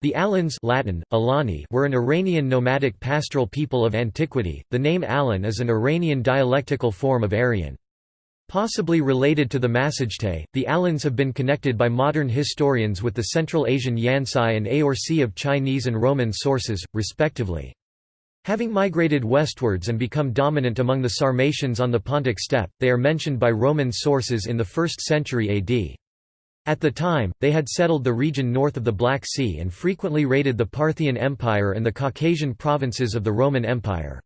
The Alans Latin, Alani were an Iranian nomadic pastoral people of antiquity. The name Alan is an Iranian dialectical form of Aryan. Possibly related to the Massagetæ, the Alans have been connected by modern historians with the Central Asian Yansai and Aorsi of Chinese and Roman sources, respectively. Having migrated westwards and become dominant among the Sarmatians on the Pontic steppe, they are mentioned by Roman sources in the 1st century AD. At the time, they had settled the region north of the Black Sea and frequently raided the Parthian Empire and the Caucasian provinces of the Roman Empire.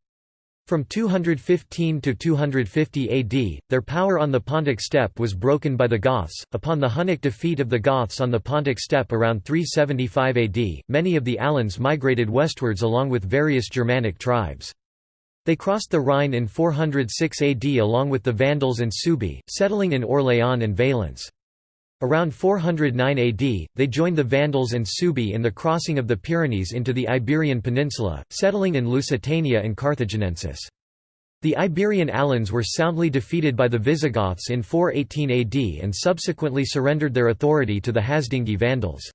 From 215 to 250 AD, their power on the Pontic steppe was broken by the Goths. Upon the Hunnic defeat of the Goths on the Pontic steppe around 375 AD, many of the Alans migrated westwards along with various Germanic tribes. They crossed the Rhine in 406 AD along with the Vandals and Suebi, settling in Orléans and Valence. Around 409 AD, they joined the Vandals and Suebi in the crossing of the Pyrenees into the Iberian Peninsula, settling in Lusitania and Carthaginensis. The Iberian Alans were soundly defeated by the Visigoths in 418 AD and subsequently surrendered their authority to the Hasdingi Vandals.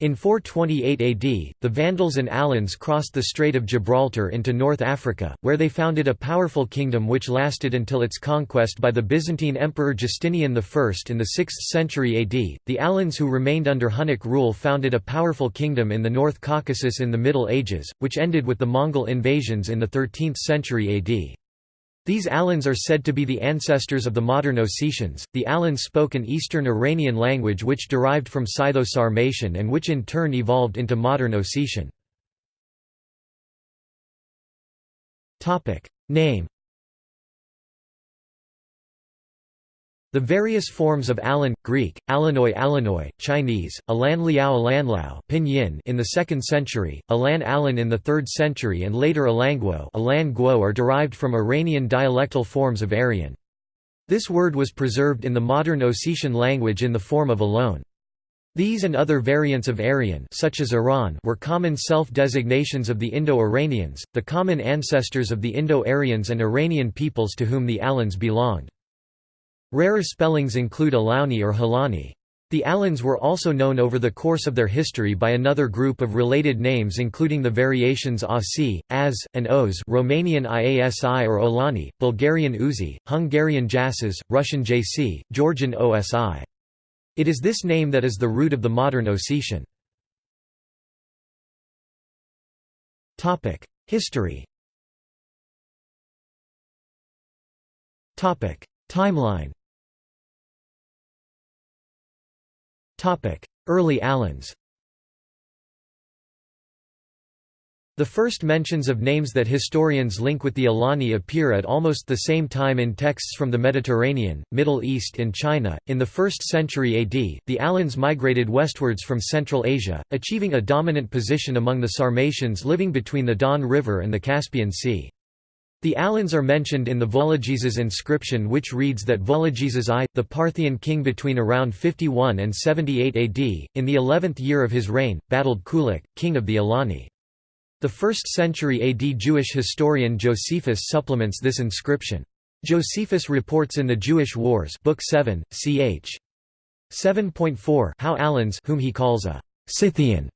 In 428 AD, the Vandals and Alans crossed the Strait of Gibraltar into North Africa, where they founded a powerful kingdom which lasted until its conquest by the Byzantine Emperor Justinian I in the 6th century AD. The Alans who remained under Hunnic rule founded a powerful kingdom in the North Caucasus in the Middle Ages, which ended with the Mongol invasions in the 13th century AD. These Alans are said to be the ancestors of the modern Ossetians. The Alans spoke an Eastern Iranian language which derived from Scytho-Sarmatian and which in turn evolved into modern Ossetian. Topic: Name The various forms of Alan, Greek, Alanoi Alanoi, Chinese, Alan Liao Alan Lao Pinyin in the 2nd century, Alan Alan in the 3rd century and later Alanguo, Alan Guo are derived from Iranian dialectal forms of Aryan. This word was preserved in the modern Ossetian language in the form of alone. These and other variants of Aryan such as Iran were common self-designations of the Indo-Iranians, the common ancestors of the Indo-Aryans and Iranian peoples to whom the Alans belonged. Rarer spellings include Alauni or Halani. The Alans were also known over the course of their history by another group of related names including the variations Asi, Az, and Oz Romanian Iasi or Olani, Bulgarian Uzi, Hungarian Jasas, Russian Jc, Georgian Osi. It is this name that is the root of the modern Ossetian. History Timeline Early Alans The first mentions of names that historians link with the Alani appear at almost the same time in texts from the Mediterranean, Middle East and China. In the 1st century AD, the Alans migrated westwards from Central Asia, achieving a dominant position among the Sarmatians living between the Don River and the Caspian Sea. The Alans are mentioned in the Vologeses inscription which reads that Vologeses I, the Parthian king between around 51 and 78 AD, in the 11th year of his reign, battled Kulik, king of the Alani. The 1st century AD Jewish historian Josephus supplements this inscription. Josephus reports in the Jewish Wars Book 7, ch. 7.4 how Alans whom he calls a Scythian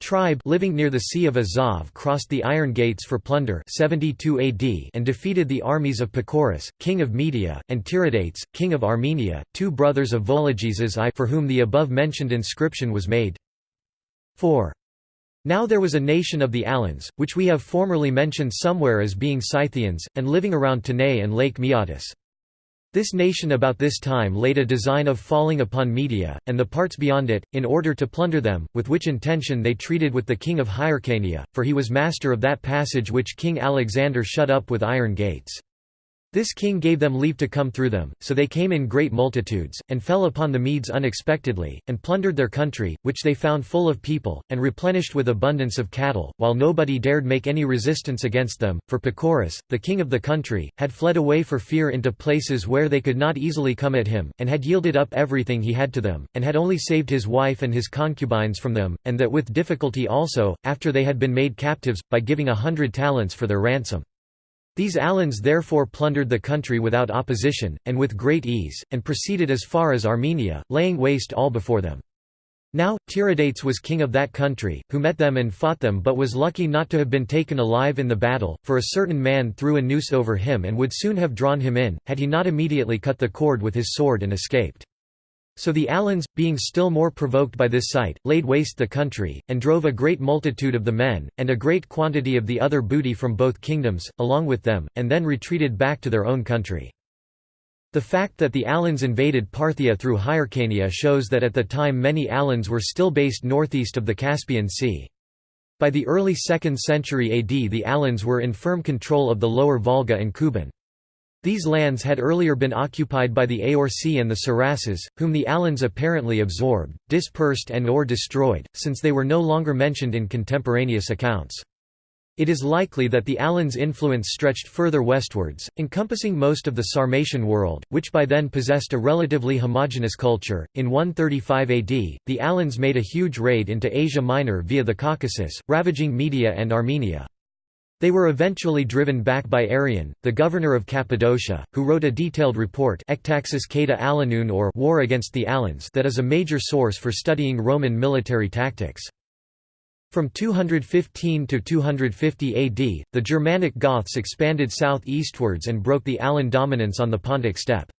tribe living near the Sea of Azov crossed the Iron Gates for plunder 72 AD and defeated the armies of Pacorus, king of Media, and Tiridates, king of Armenia, two brothers of Vologeses I for whom the above-mentioned inscription was made. 4. Now there was a nation of the Alans, which we have formerly mentioned somewhere as being Scythians, and living around Tanais and Lake Maeotis. This nation about this time laid a design of falling upon Media, and the parts beyond it, in order to plunder them, with which intention they treated with the king of Hyrcania, for he was master of that passage which King Alexander shut up with iron gates. This king gave them leave to come through them, so they came in great multitudes, and fell upon the Medes unexpectedly, and plundered their country, which they found full of people, and replenished with abundance of cattle, while nobody dared make any resistance against them, for Pacorus, the king of the country, had fled away for fear into places where they could not easily come at him, and had yielded up everything he had to them, and had only saved his wife and his concubines from them, and that with difficulty also, after they had been made captives, by giving a hundred talents for their ransom. These Alans therefore plundered the country without opposition, and with great ease, and proceeded as far as Armenia, laying waste all before them. Now, Tiridates was king of that country, who met them and fought them but was lucky not to have been taken alive in the battle, for a certain man threw a noose over him and would soon have drawn him in, had he not immediately cut the cord with his sword and escaped. So the Alans, being still more provoked by this sight, laid waste the country, and drove a great multitude of the men, and a great quantity of the other booty from both kingdoms, along with them, and then retreated back to their own country. The fact that the Alans invaded Parthia through Hyrcania shows that at the time many Alans were still based northeast of the Caspian Sea. By the early 2nd century AD the Alans were in firm control of the lower Volga and Kuban. These lands had earlier been occupied by the Aorsi and the Siraces, whom the Alans apparently absorbed, dispersed and or destroyed, since they were no longer mentioned in contemporaneous accounts. It is likely that the Alans' influence stretched further westwards, encompassing most of the Sarmatian world, which by then possessed a relatively homogeneous culture. In 135 AD, the Alans made a huge raid into Asia Minor via the Caucasus, ravaging Media and Armenia. They were eventually driven back by Arrian, the governor of Cappadocia, who wrote a detailed report Alanun or War against the Alans that is a major source for studying Roman military tactics. From 215 to 250 AD, the Germanic Goths expanded south-eastwards and broke the Alan dominance on the Pontic steppe.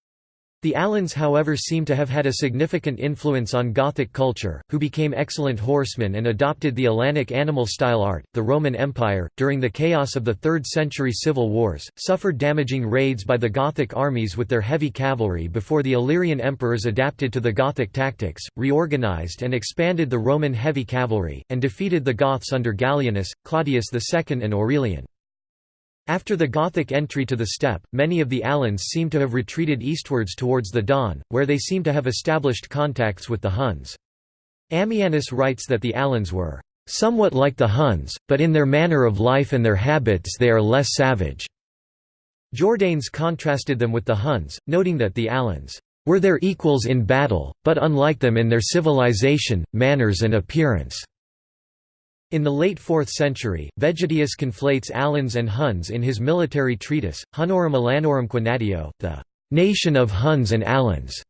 The Alans however seem to have had a significant influence on Gothic culture, who became excellent horsemen and adopted the Alanic animal style art. The Roman Empire, during the chaos of the 3rd century civil wars, suffered damaging raids by the Gothic armies with their heavy cavalry before the Illyrian emperors adapted to the Gothic tactics, reorganized and expanded the Roman heavy cavalry, and defeated the Goths under Gallienus, Claudius II and Aurelian. After the Gothic entry to the steppe, many of the Alans seem to have retreated eastwards towards the Don, where they seem to have established contacts with the Huns. Ammianus writes that the Alans were somewhat like the Huns, but in their manner of life and their habits they are less savage. Jordanes contrasted them with the Huns, noting that the Alans were their equals in battle, but unlike them in their civilization, manners and appearance. In the late 4th century, Vegetius conflates Alans and Huns in his military treatise, Hunorum Alannorumque Natio, the nation of Huns and Alans,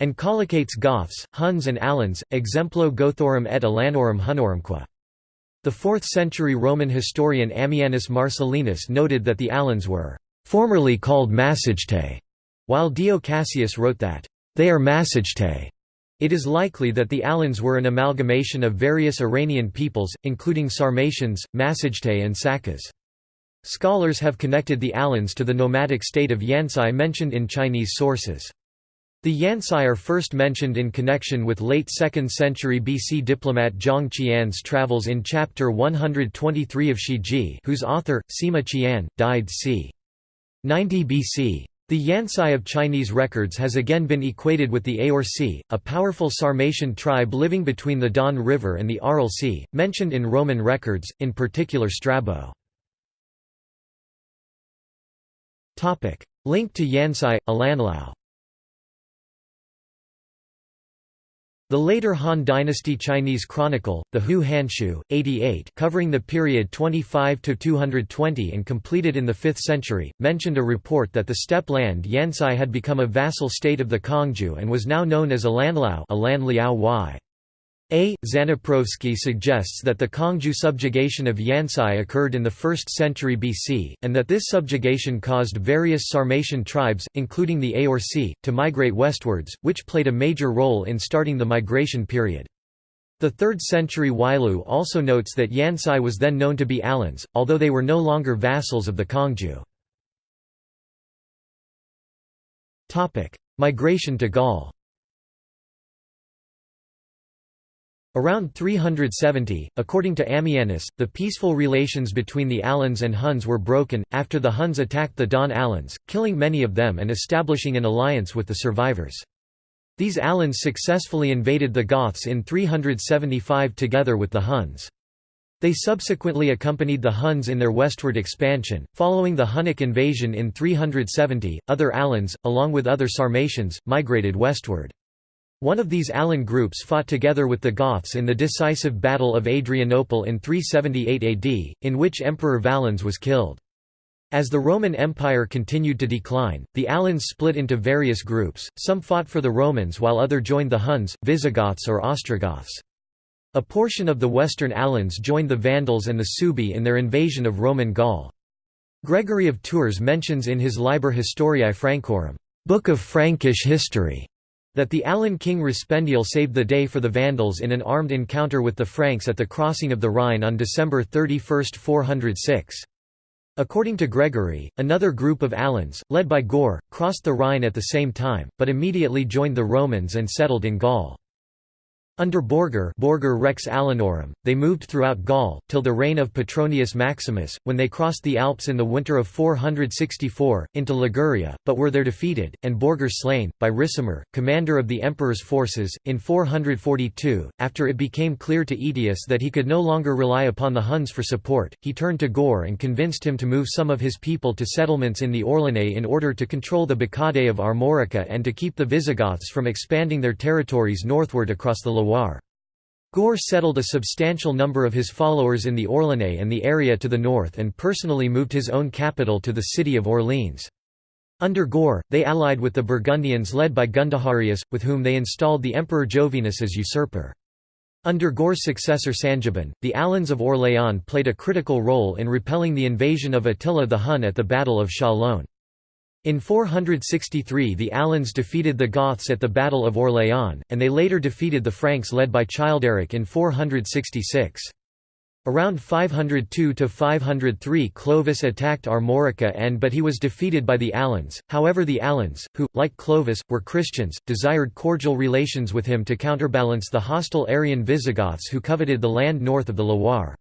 and collocates Goths, Huns and Alans, exemplo Gothorum et Alannorum Hunorumque. The 4th century Roman historian Ammianus Marcellinus noted that the Alans were formerly called Massagetae, while Dio Cassius wrote that they are Massagetae. It is likely that the Alans were an amalgamation of various Iranian peoples, including Sarmatians, Massagetae and Sakas. Scholars have connected the Alans to the nomadic state of Yansai mentioned in Chinese sources. The Yansai are first mentioned in connection with late 2nd century BC diplomat Zhang Qian's travels in chapter 123 of Shiji whose author, Sima Qian, died c. 90 BC. The Yansai of Chinese records has again been equated with the Aorsi, a powerful Sarmatian tribe living between the Don River and the Aral Sea, mentioned in Roman records, in particular Strabo. Link to Yansai, Alanlao The later Han Dynasty Chinese Chronicle, the Hou Hanshu, 88 covering the period 25–220 and completed in the 5th century, mentioned a report that the steppe land Yansai had become a vassal state of the Kangju and was now known as a Alan Liao y. A. Zadneprovskiy suggests that the Kangju subjugation of Yansai occurred in the 1st century BC, and that this subjugation caused various Sarmatian tribes, including the Aorsi, to migrate westwards, which played a major role in starting the migration period. The 3rd century Wailu also notes that Yansai was then known to be Alans, although they were no longer vassals of the Kangju. Migration to Gaul Around 370, according to Ammianus, the peaceful relations between the Alans and Huns were broken, after the Huns attacked the Don Alans, killing many of them and establishing an alliance with the survivors. These Alans successfully invaded the Goths in 375 together with the Huns. They subsequently accompanied the Huns in their westward expansion. Following the Hunnic invasion in 370, other Alans, along with other Sarmatians, migrated westward. One of these Alan groups fought together with the Goths in the decisive Battle of Adrianople in 378 AD, in which Emperor Valens was killed. As the Roman Empire continued to decline, the Alans split into various groups, some fought for the Romans while other joined the Huns, Visigoths or Ostrogoths. A portion of the western Alans joined the Vandals and the Suebi in their invasion of Roman Gaul. Gregory of Tours mentions in his Liber Historiae Francorum Book of Frankish History", that the Alan king Respendiel saved the day for the Vandals in an armed encounter with the Franks at the crossing of the Rhine on December 31, 406. According to Gregory, another group of Alans, led by Goar, crossed the Rhine at the same time, but immediately joined the Romans and settled in Gaul. Under Beorgor, Beorgor Rex Alanorum, they moved throughout Gaul, till the reign of Petronius Maximus, when they crossed the Alps in the winter of 464, into Liguria, but were there defeated, and Beorgor slain, by Ricimer, commander of the emperor's forces, in 442. After it became clear to Aetius that he could no longer rely upon the Huns for support, he turned to Goar and convinced him to move some of his people to settlements in the Orléanais in order to control the Bagaudae of Armorica and to keep the Visigoths from expanding their territories northward across the Loire. Goar settled a substantial number of his followers in the Orléanais and the area to the north and personally moved his own capital to the city of Orleans. Under Goar, they allied with the Burgundians led by Gundaharius, with whom they installed the Emperor Jovinus as usurper. Under Goar's successor Sangiban, the Alans of Orléans played a critical role in repelling the invasion of Attila the Hun at the Battle of Chalon. In 463 the Alans defeated the Goths at the Battle of Orléans, and they later defeated the Franks led by Childeric in 466. Around 502–503 Clovis attacked Armorica and but he was defeated by the Alans, however the Alans, who, like Clovis, were Christians, desired cordial relations with him to counterbalance the hostile Arian Visigoths who coveted the land north of the Loire.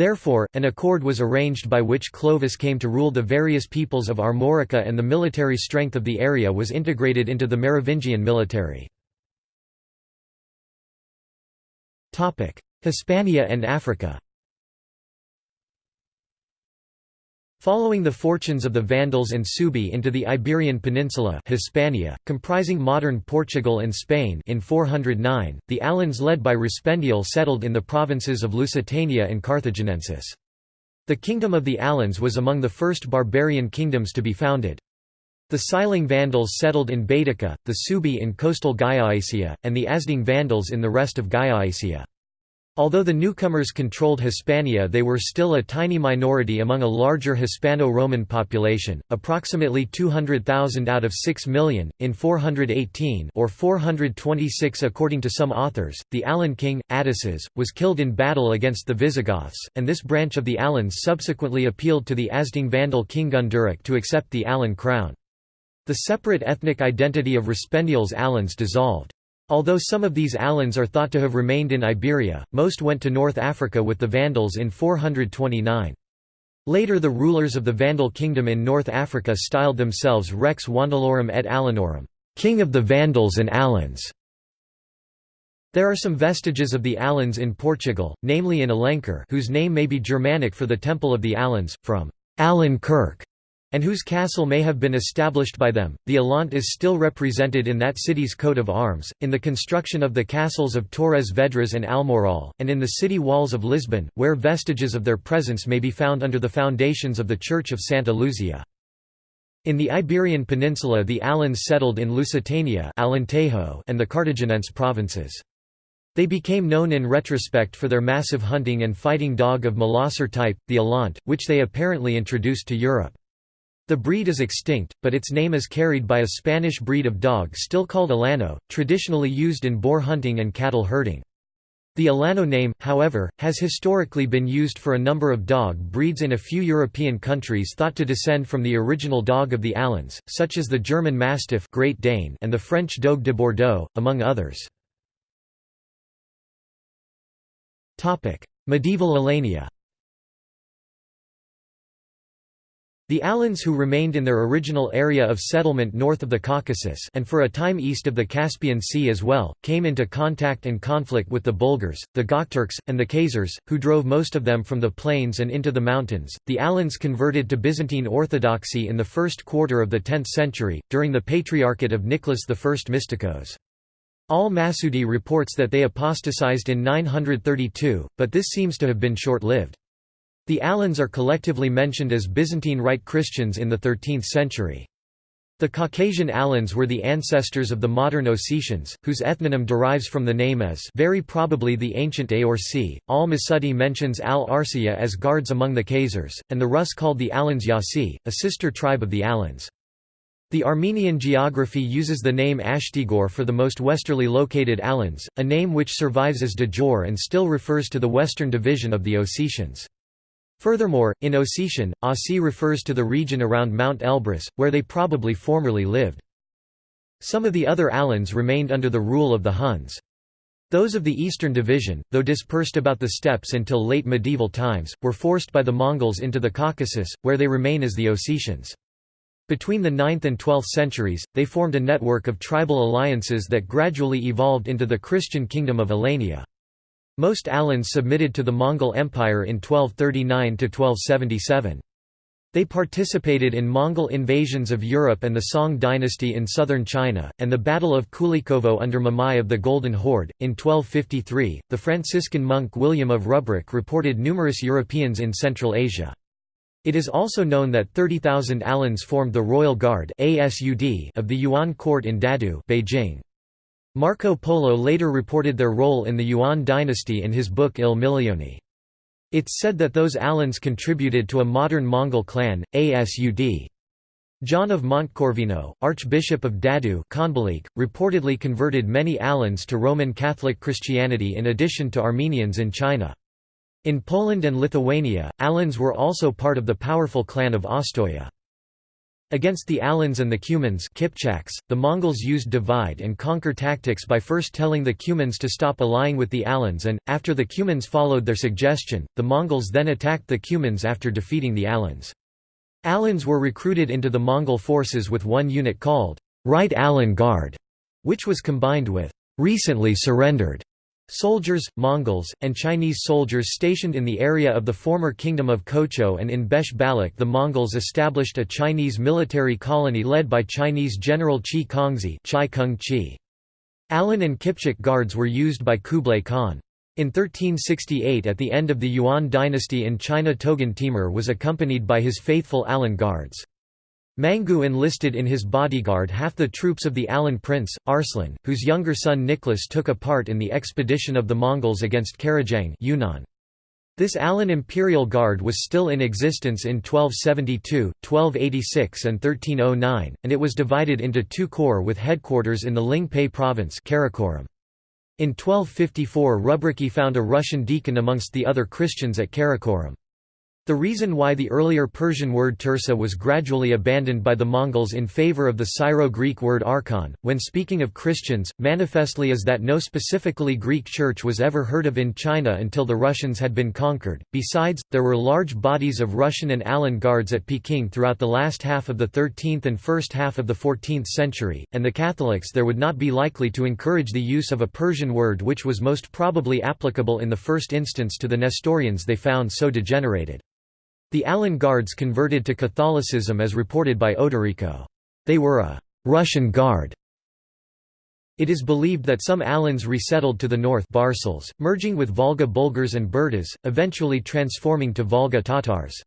Therefore, an accord was arranged by which Clovis came to rule the various peoples of Armorica and the military strength of the area was integrated into the Merovingian military. Hispania and Africa Following the fortunes of the Vandals and Suebi into the Iberian Peninsula Hispania, comprising modern Portugal and Spain in 409, the Alans led by Respendiel settled in the provinces of Lusitania and Carthaginensis. The kingdom of the Alans was among the first barbarian kingdoms to be founded. The Siling Vandals settled in Baetica, the Suebi in coastal Gallaecia, and the Asding Vandals in the rest of Gallaecia. Although the newcomers controlled Hispania they were still a tiny minority among a larger Hispano-Roman population, approximately 200,000 out of 6 million, in 418 or 426 according to some authors. The Alan king, Attaces, was killed in battle against the Visigoths, and this branch of the Alans subsequently appealed to the Asding Vandal king Gunderic to accept the Alan crown. The separate ethnic identity of Respendiel's Alans dissolved. Although some of these Alans are thought to have remained in Iberia, most went to North Africa with the Vandals in 429. Later the rulers of the Vandal kingdom in North Africa styled themselves Rex Vandalorum et Alanorum, king of the Vandals and Alans. There are some vestiges of the Alans in Portugal, namely in Alenquer whose name may be Germanic for the Temple of the Alans, from Alan Kirk, and whose castle may have been established by them. The Alaunt is still represented in that city's coat of arms, in the construction of the castles of Torres Vedras and Almourol, and in the city walls of Lisbon, where vestiges of their presence may be found under the foundations of the Church of Santa Luzia. In the Iberian Peninsula the Alans settled in Lusitania Alentejo and the Carthaginense provinces. They became known in retrospect for their massive hunting and fighting dog of Molosser type, the Alaunt, which they apparently introduced to Europe. The breed is extinct, but its name is carried by a Spanish breed of dog still called Alano, traditionally used in boar hunting and cattle herding. The Alano name, however, has historically been used for a number of dog breeds in a few European countries thought to descend from the original dog of the Alans, such as the German Mastiff Great Dane and the French Dogue de Bordeaux, among others. Medieval Alania The Alans who remained in their original area of settlement north of the Caucasus and for a time east of the Caspian Sea as well, came into contact and conflict with the Bulgars, the Gokturks, and the Khazars, who drove most of them from the plains and into the mountains. The Alans converted to Byzantine Orthodoxy in the first quarter of the 10th century, during the Patriarchate of Nicholas I Mystikos. Al-Masudi reports that they apostatized in 932, but this seems to have been short-lived. The Alans are collectively mentioned as Byzantine Rite Christians in the 13th century. The Caucasian Alans were the ancestors of the modern Ossetians, whose ethnonym derives from the name as very probably the ancient Aorsi. Al-Masudi mentions Al-Arsiya as guards among the Khazars, and the Rus called the Alans Yasi, a sister tribe of the Alans. The Armenian geography uses the name Ashtigor for the most westerly located Alans, a name which survives as Dejor and still refers to the western division of the Ossetians. Furthermore, in Ossetian, Asi refers to the region around Mount Elbrus, where they probably formerly lived. Some of the other Alans remained under the rule of the Huns. Those of the Eastern Division, though dispersed about the steppes until late medieval times, were forced by the Mongols into the Caucasus, where they remain as the Ossetians. Between the 9th and 12th centuries, they formed a network of tribal alliances that gradually evolved into the Christian kingdom of Alania. Most Alans submitted to the Mongol Empire in 1239–1277. They participated in Mongol invasions of Europe and the Song dynasty in southern China, and the Battle of Kulikovo under Mamai of the Golden Horde. In 1253, the Franciscan monk William of Rubruck reported numerous Europeans in Central Asia. It is also known that 30,000 Alans formed the Royal Guard of the Yuan court in Dadu Beijing. Marco Polo later reported their role in the Yuan dynasty in his book Il Milione. It's said that those Alans contributed to a modern Mongol clan, Asud. John of Montecorvino, Archbishop of Dadu reportedly converted many Alans to Roman Catholic Christianity in addition to Armenians in China. In Poland and Lithuania, Alans were also part of the powerful clan of Ostoya. Against the Alans and the Cumans Kipchaks, the Mongols used divide-and-conquer tactics by first telling the Cumans to stop allying with the Alans and, after the Cumans followed their suggestion, the Mongols then attacked the Cumans after defeating the Alans. Alans were recruited into the Mongol forces with one unit called Right Alan Guard, which was combined with recently surrendered Soldiers, Mongols, and Chinese soldiers stationed in the area of the former Kingdom of Kocho and in Besh Balak the Mongols established a Chinese military colony led by Chinese General Chi Kongzi Chai Kung. Alan and Kipchak guards were used by Kublai Khan. In 1368 at the end of the Yuan dynasty in China Togun Timur was accompanied by his faithful Alan guards. Mangu enlisted in his bodyguard half the troops of the Alan prince, Arslan, whose younger son Nicholas took a part in the expedition of the Mongols against Karajang Yunnan. This Alan imperial guard was still in existence in 1272, 1286 and 1309, and it was divided into two corps with headquarters in the Ling-Pei province Karakoram. In 1254 Rubriki found a Russian deacon amongst the other Christians at Karakoram. The reason why the earlier Persian word Tersa was gradually abandoned by the Mongols in favor of the Syro-Greek word archon, when speaking of Christians, manifestly is that no specifically Greek church was ever heard of in China until the Russians had been conquered. Besides, there were large bodies of Russian and Alan guards at Peking throughout the last half of the 13th and first half of the 14th century, and the Catholics there would not be likely to encourage the use of a Persian word which was most probably applicable in the first instance to the Nestorians they found so degenerated. The Alan Guards converted to Catholicism as reported by Odorico. They were a «Russian Guard». It is believed that some Alans resettled to the north Barsils, merging with Volga Bulgars and Burtas, eventually transforming to Volga Tatars.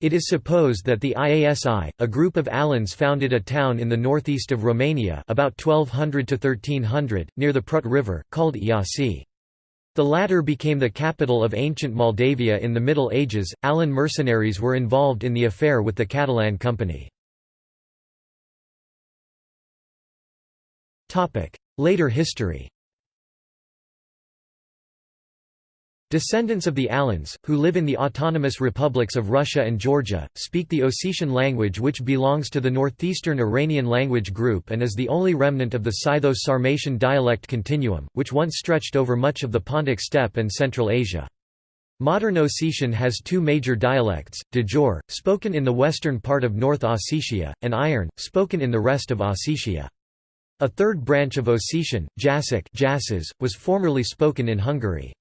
It is supposed that the IASI, a group of Alans founded a town in the northeast of Romania about 1200 to 1300, near the Prut River, called Iasi. The latter became the capital of ancient Moldavia in the Middle Ages. Alan mercenaries were involved in the affair with the Catalan Company. Later history Descendants of the Alans, who live in the autonomous republics of Russia and Georgia, speak the Ossetian language which belongs to the northeastern Iranian language group and is the only remnant of the Scytho-Sarmatian dialect continuum, which once stretched over much of the Pontic steppe and Central Asia. Modern Ossetian has two major dialects, Dejor, spoken in the western part of North Ossetia, and Iron, spoken in the rest of Ossetia. A third branch of Ossetian, Jassic was formerly spoken in Hungary.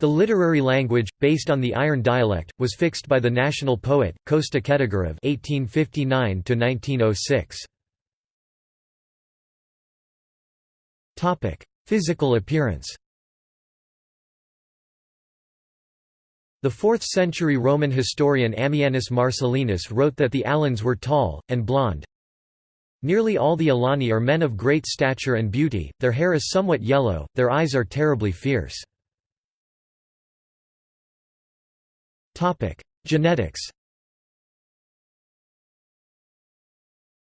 The literary language, based on the Iron dialect, was fixed by the national poet, Kosta Khetagurov (1859–1906). Topic: Physical appearance. The 4th-century Roman historian Ammianus Marcellinus wrote that the Alans were tall, and blond. Nearly all the Alani are men of great stature and beauty, their hair is somewhat yellow, their eyes are terribly fierce. Genetics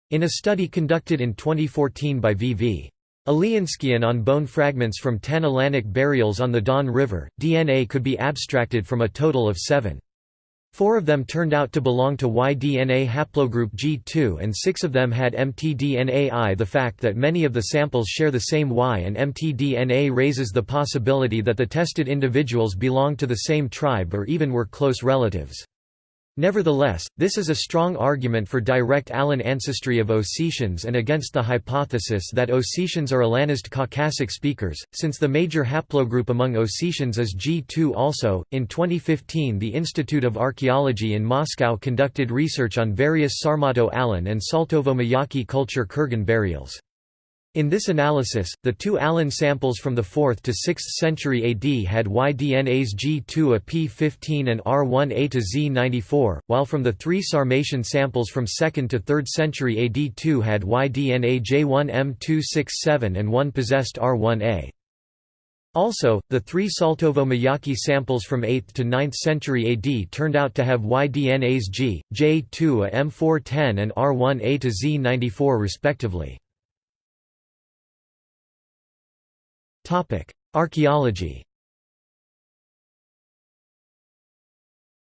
In a study conducted in 2014 by V.V. Alianskian on bone fragments from 10 Alanic burials on the Don River, DNA could be abstracted from a total of seven. Four of them turned out to belong to Y-DNA haplogroup G2 and six of them had mtDNA-I. The fact that many of the samples share the same Y and mtDNA raises the possibility that the tested individuals belong to the same tribe or even were close relatives. Nevertheless, this is a strong argument for direct Alan ancestry of Ossetians and against the hypothesis that Ossetians are Alanist Caucasic speakers, since the major haplogroup among Ossetians is G2 also. In 2015, the Institute of Archaeology in Moscow conducted research on various Sarmato-Alan and Saltovo-Mayaki culture Kurgan burials. In this analysis, the two Alan samples from the 4th to 6th century AD had Y-DNAs G2A P15 and R1A to Z94, while from the three Sarmatian samples from 2nd to 3rd century AD 2 had Y-DNA J1M267 and one possessed R1A. Also, the three Saltovo-Mayaki samples from 8th to 9th century AD turned out to have Y-DNAs G, J2A M410 and R1A to Z94 respectively. Archaeology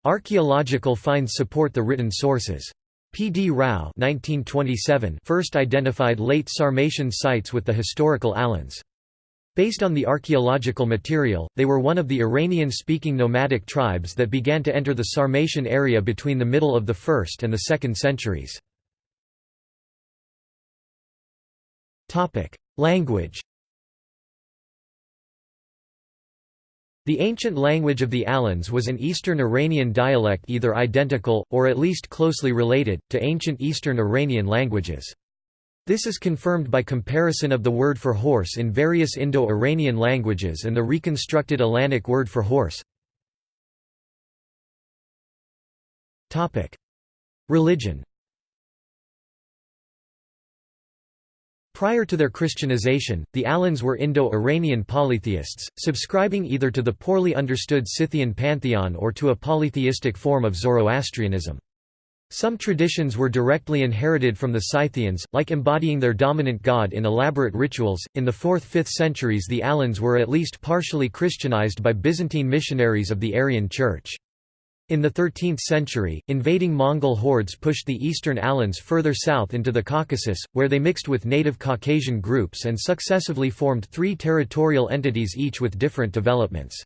Archaeological finds support the written sources. P. D. Rao 1927 first identified late Sarmatian sites with the historical Alans. Based on the archaeological material, they were one of the Iranian-speaking nomadic tribes that began to enter the Sarmatian area between the middle of the 1st and the 2nd centuries. Language The ancient language of the Alans was an Eastern Iranian dialect either identical, or at least closely related, to ancient Eastern Iranian languages. This is confirmed by comparison of the word for horse in various Indo-Iranian languages and the reconstructed Alanic word for horse. Religion Prior to their Christianization, the Alans were Indo-Iranian polytheists, subscribing either to the poorly understood Scythian pantheon or to a polytheistic form of Zoroastrianism. Some traditions were directly inherited from the Scythians, like embodying their dominant god in elaborate rituals. In the 4th–5th centuries the Alans were at least partially Christianized by Byzantine missionaries of the Arian Church. In the 13th century, invading Mongol hordes pushed the eastern Alans further south into the Caucasus, where they mixed with native Caucasian groups and successively formed three territorial entities each with different developments.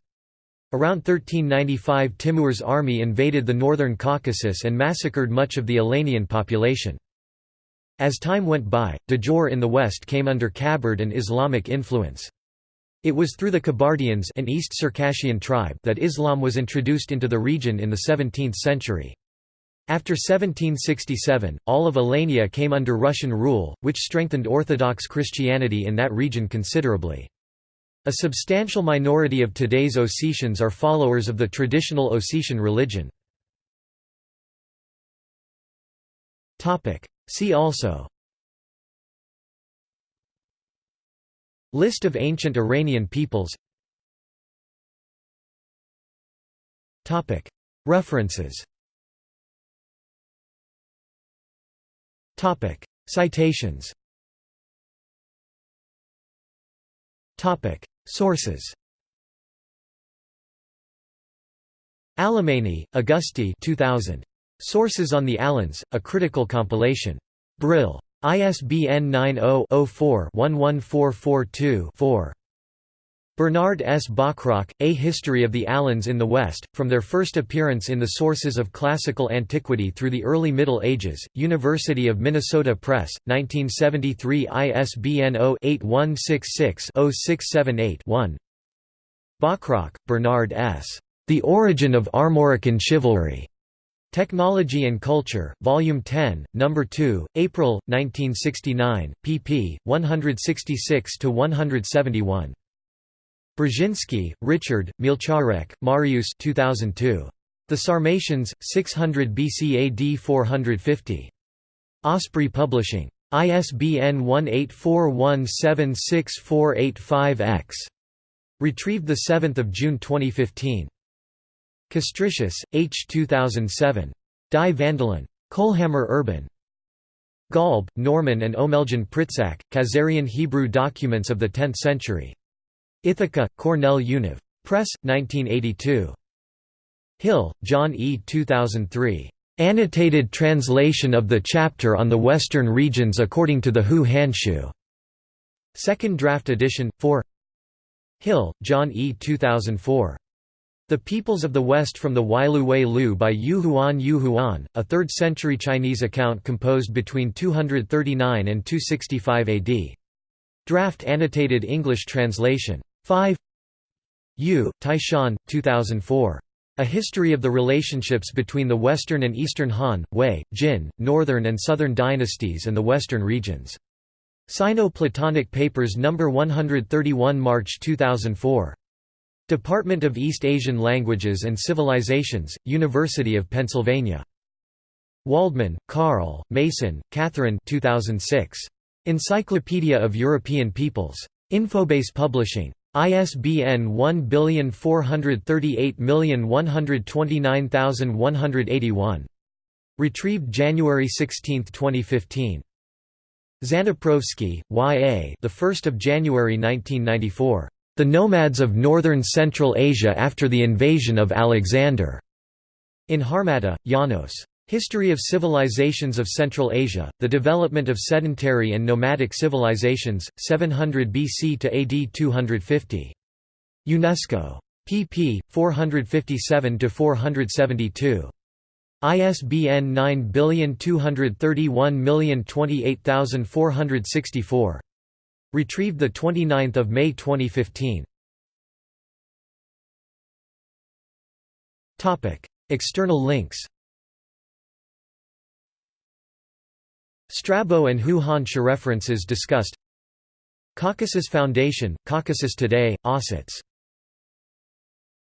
Around 1395 Timur's army invaded the northern Caucasus and massacred much of the Alanian population. As time went by, Djor in the west came under Kabard and Islamic influence. It was through the Kabardians an East Circassian tribe that Islam was introduced into the region in the 17th century. After 1767, all of Alania came under Russian rule, which strengthened Orthodox Christianity in that region considerably. A substantial minority of today's Ossetians are followers of the traditional Ossetian religion. See also List of ancient Iranian peoples. References. Citations. Sources. Alemany, Auguste 2000. Sources on the Alans, a critical compilation. Brill. ISBN 90-04-11442-4. Bernard S. Bachrach, A History of the Alans in the West, from their first appearance in the sources of classical antiquity through the early Middle Ages, University of Minnesota Press, 1973 ISBN 0-8166-0678-1 Bachrach, Bernard S. The Origin of Armorican Chivalry. Technology and Culture, Volume 10, Number 2, April 1969, pp. 166–171. Brzezinski, Richard, Mielczarek, Marius 2002. The Sarmatians, 600 BC AD 450. Osprey Publishing. ISBN 1841764885-X. Retrieved 7 June 2015. Castritius, H. 2007. Die Vandalen. Kohlhammer Urban. Golb, Norman and Omeljan Pritsak, Khazarian Hebrew Documents of the Tenth Century. Ithaca, Cornell Univ. Press, 1982. Hill, John E. 2003. Annotated translation of the chapter on the Western regions according to the Hou Hanshu. Second draft edition, 4 Hill, John E. 2004. The Peoples of the West from the Wai Lu by Yu Huan Yu Huan, a 3rd-century Chinese account composed between 239 and 265 AD. Draft annotated English translation. 5 Yu, Taishan, 2004. A History of the Relationships between the Western and Eastern Han, Wei, Jin, Northern and Southern Dynasties and the Western Regions. Sino-Platonic Papers No. 131 March 2004. Department of East Asian Languages and Civilizations, University of Pennsylvania. Waldman, Carl, Mason, Catherine 2006. Encyclopedia of European Peoples. Infobase Publishing. ISBN 1438129181. Retrieved January 16, 2015. Zadneprovskiy, Y.A. The 1st of January 1994. The Nomads of Northern Central Asia after the invasion of Alexander. In Harmatta, Janos. History of Civilizations of Central Asia, The Development of Sedentary and Nomadic Civilizations, 700 BC to AD 250. UNESCO. pp. 457–472. ISBN 9231028464. Retrieved 29 May 2015. External links. Strabo and Hou Hanshu references discussed. Caucasus Foundation, Caucasus Today, Ossets